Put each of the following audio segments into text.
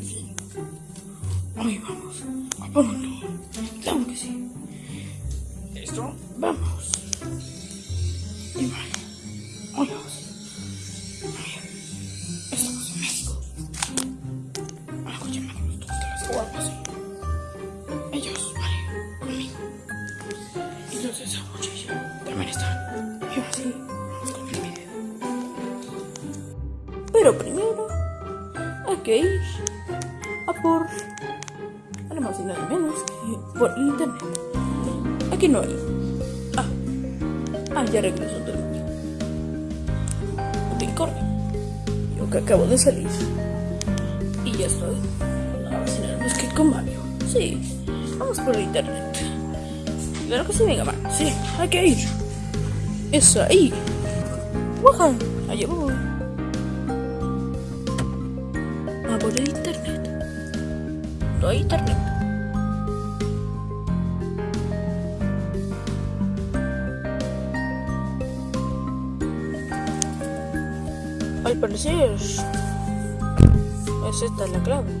Fin. Hoy vamos a punto. Claro que sí. ¿Listo? Vamos. Y bueno. Por internet. Aquí no hay. Ah, ah ya regresó del baño. Ok, corre. Yo que acabo de salir. Y ya estoy. Sí nada más que con Mario. Sí, vamos por internet. Claro que sí, venga, va. Sí, hay que ir. Es ahí. ¡Waja! Allá voy. A por el internet. No hay internet. Parecer, es esta la clave.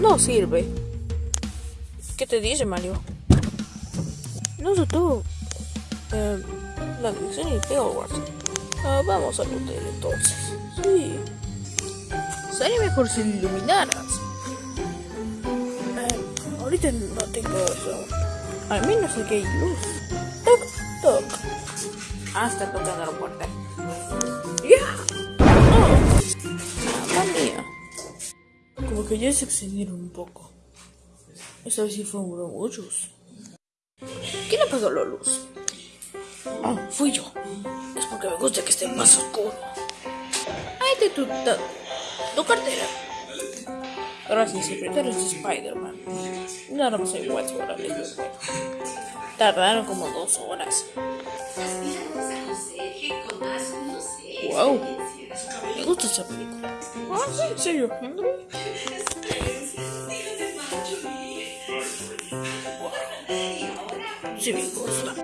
No sirve. ¿Qué te dice Mario? No sé tú. Eh, la dirección y Hogwarts. Ah, vamos al hotel entonces. Sí. Sería mejor si iluminaras. Eh, ahorita no tengo eso. Al menos aquí hay luz. Toc, toc. Está tocando la puerta. ¡Ya! ¡Mamma mía! Como que ya se excedieron un poco. Esta vez sí fueron muchos. ¿Quién apagó la luz? Oh, fui yo. Es porque me gusta que esté más oscuro. Ahí te tu, tu, cartera. Gracias, secretario de Spider-Man. Nada más hay cuatro horas de juego. Tardaron como dos horas. Wow. Gusta esa película. Ah, sí, en serio. Sí, me gusta. Un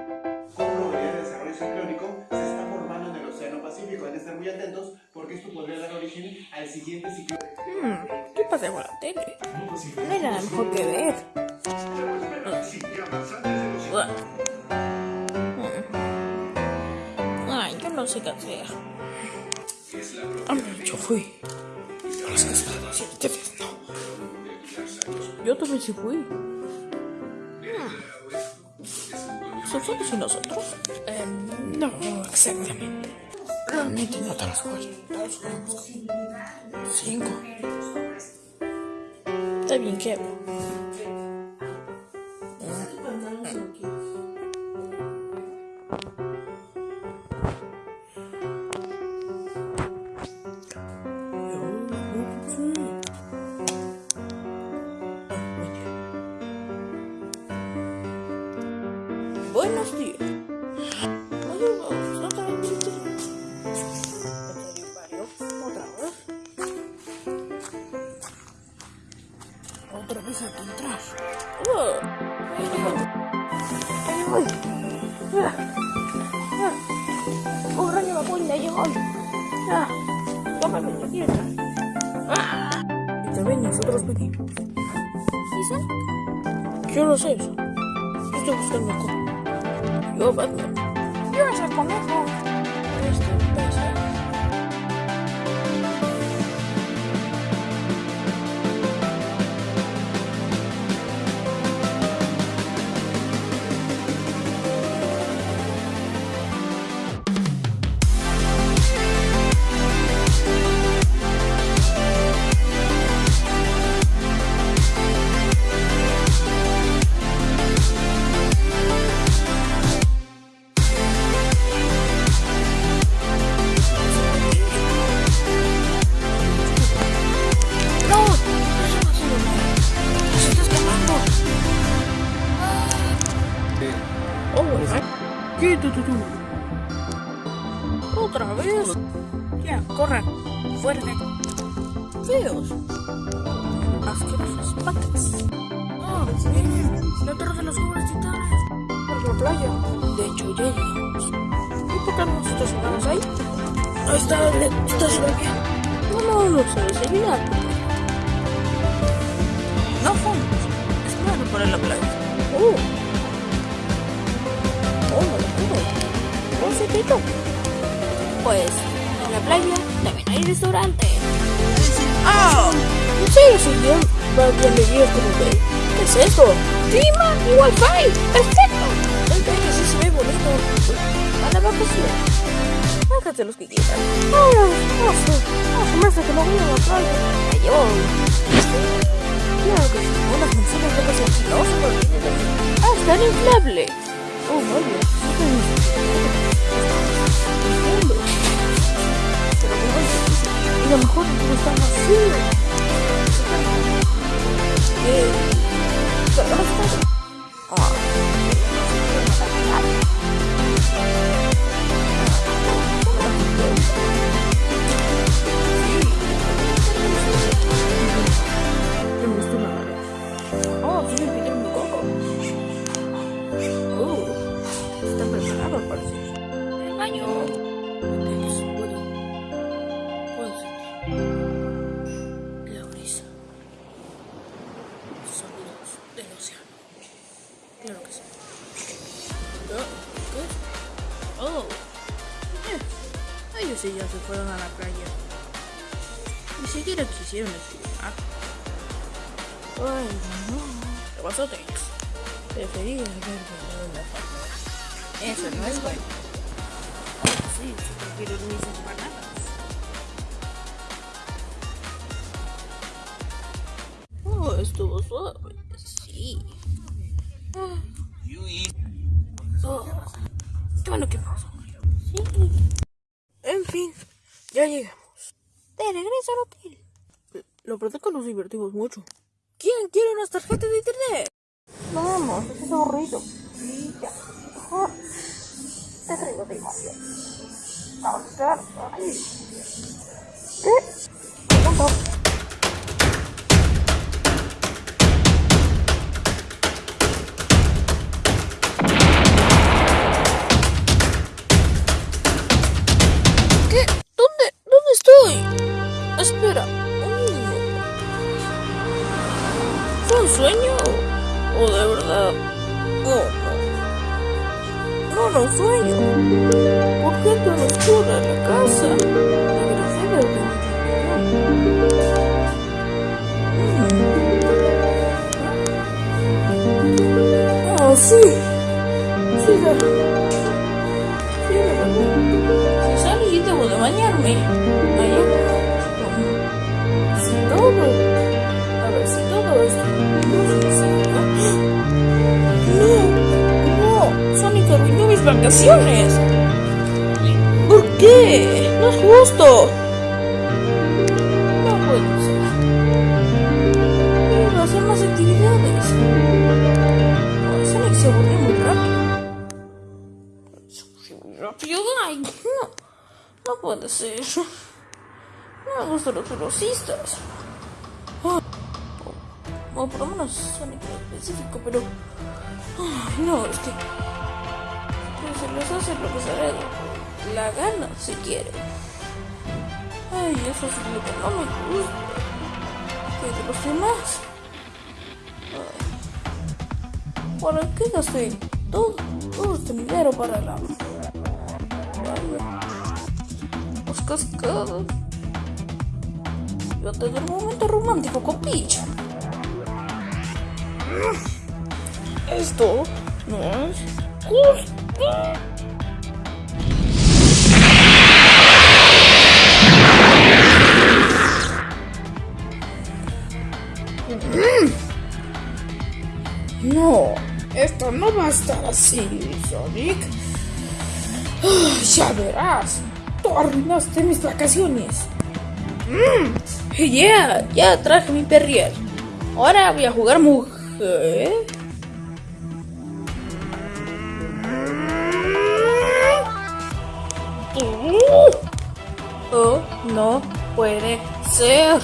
probabilidad de desarrollo ciclónico se está formando en el Océano Pacífico. Deben estar muy atentos porque esto podría dar origen al siguiente ciclón. Hmm, ¿Qué pasa con la tele? No hay nada mejor que ver. Hmm. Ay, yo no sé qué hacer. Yo fui. A las cascadas y ustedes no. Yo también sí fui. ¿Son solos y nosotros? Eh, no, exactamente. Realmente no te las jugamos con cinco. Está bien, ¿qué? Ah. Ah. Un rayo vapor ya llegó. Tómame. Ah. Y también nosotros pedimos. ¿Y son? Yo no sé eso. Yo estoy buscando cómo. Yo, Batman. Yo es el conejo. ¡Oh! ¡La torre de los jóvenes titanes! Por la playa. De hecho, llegamos. ¿Y por qué no nos estacionamos ahí? Está, está. No, no, no se seguridad. No juntos. Espera por la playa. Uh. Oh, no lo puedo. Un secreto. Pues, en la playa también hay restaurante. ¡Ah! ¿En serio, señor? Bienvenidos como que. ¿Qué es esto? ¡Clima y wifi! ¡Perfecto! Baño sí se ve bonito. A la vacación. Hágate los que quieran. ¡Ah! Que no voy a la playa. Claro que sí. Unas que se no se. ¡Ah! ¡Está inflable! ¡Oh, vaya! Pero como es, y lo mejor que está vacío. ¿Qué? Ellos sí ya se fueron a la playa. Ni siquiera quisieron desayunar. Ay, no. ¿Qué pasó, Tex? Prefería haber ganado la palma. Eso no es bueno. Sí, si prefiero mis empanadas. Oh, estuvo suave. Sí. Ah. Oh, qué bueno que pasó. Sí. En fin, ya llegamos. De regreso al hotel. Lo verdad que nos divertimos mucho. ¿Quién quiere unas tarjetas de internet? Vamos, es aburrido. Ya. Te traigo de. Vamos a. ¿Qué? ¿Qué? No. No, no sueño. ¿Por qué tan oscura la casa? Ser el Mm. Oh, sí. La verdad. Si debo de bañarme. Allá. Si todo. A ver, si todo esto. No, vacaciones. ¿Por qué? No es justo. No puede ser. Hacer más actividades. Sonic se aburrió muy rápido. Se aburrió muy rápido. Ay, no. No puede ser. No me gustan los velocistas. O, por lo menos Sonic en específico, pero. No, es que. Se les hace lo que le dé la gana si quiere. Ay, eso es lo que no me gusta. Que de los demás. ¿Para qué gasté todo, todo este dinero para la. para Los cascadas. Yo tengo un momento romántico con Peach. Esto no es justo. No, esto no va a estar así, Sonic. Ya verás, tú mis vacaciones. Mm, yeah, ya traje mi perrier. Ahora voy a jugar mujer. Oh, no puede ser.